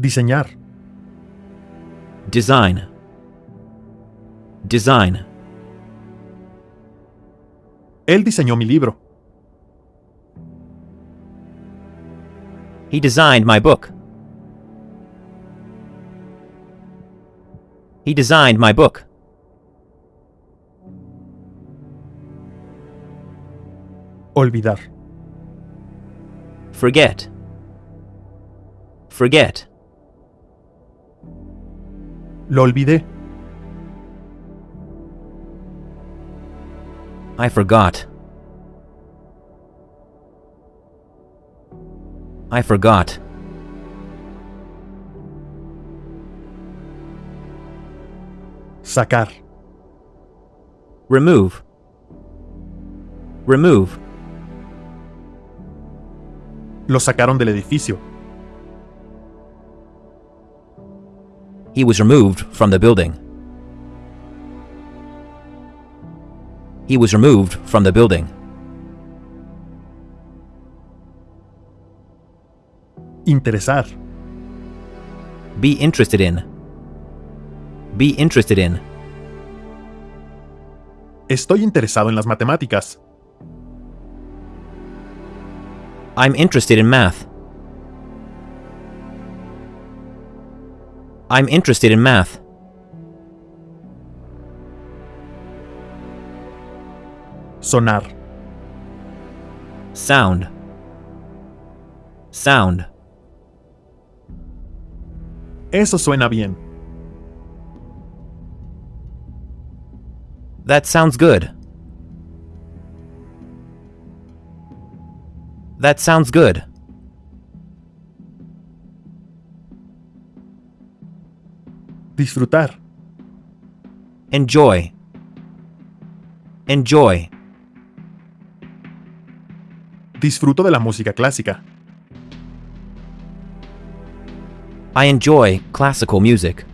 Diseñar. Design. Design. Él diseñó mi libro. He designed my book. He designed my book. Olvidar. Forget. Forget. Lo olvidé. I forgot. I forgot. Sacar. Remove. Remove. Lo sacaron del edificio. He was removed from the building. He was removed from the building. Interesar. Be interested in. Be interested in. Estoy interesado en las matemáticas. I'm interested in math. I'm interested in math. Sonar. Sound. Sound. Eso suena bien. That sounds good. That sounds good. Disfrutar. Enjoy. Enjoy. Disfruto de la música clásica. I enjoy classical music.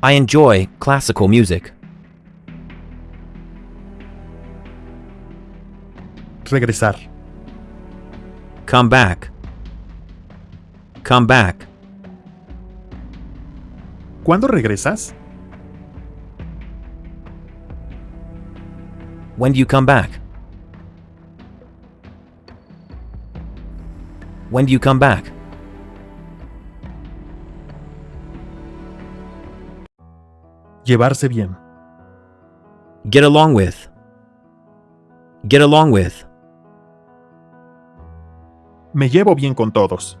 I enjoy classical music. Regresar. Come back. Come back. ¿Cuándo regresas? When do you come back? When do you come back? Llevarse bien. Get along with. Get along with. Me llevo bien con todos.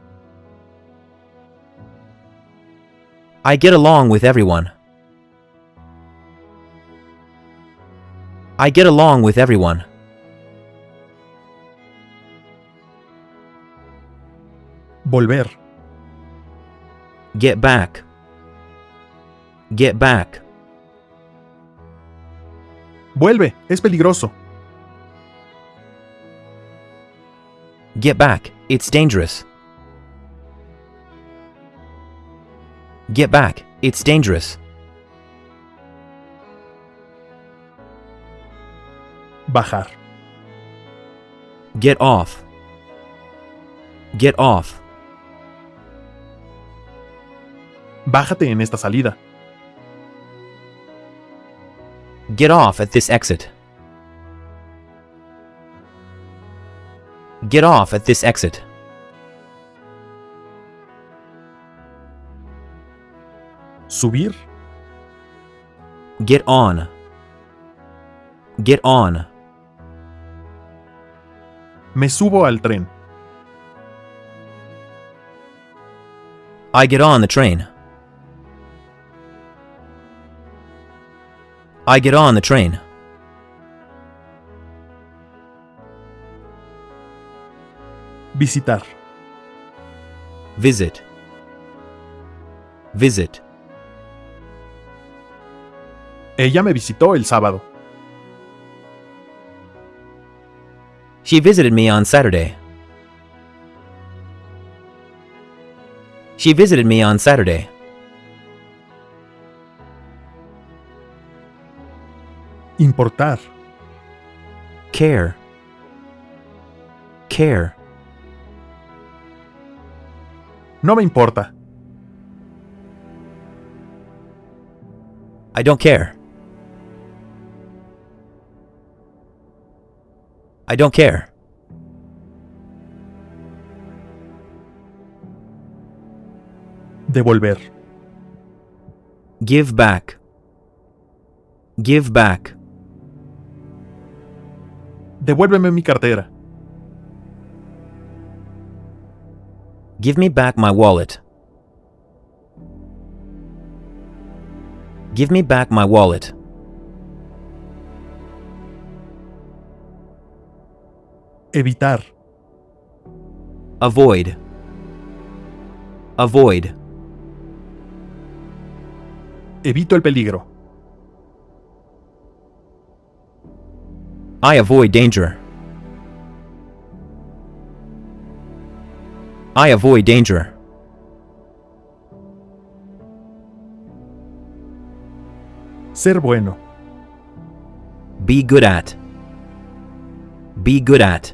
I get along with everyone. I get along with everyone. Volver. Get back. Get back. Vuelve. Es peligroso. Get back. It's dangerous. Get back. It's dangerous. Bajar. Get off. Get off. Bájate en esta salida. Get off at this exit. Get off at this exit. Subir. Get on. Get on. Me subo al tren. I get on the train. I get on the train. Visitar. Visit. Visit. Ella me visitó el sábado. She visited me on Saturday. She visited me on Saturday. Importar. Care. Care. No me importa. I don't care. I don't care. Devolver. Give back. Give back. Devuélveme mi cartera. Give me back my wallet. Give me back my wallet. Evitar. Avoid. Avoid. Evito el peligro. I avoid danger. I avoid danger. Ser bueno. Be good at. Be good at.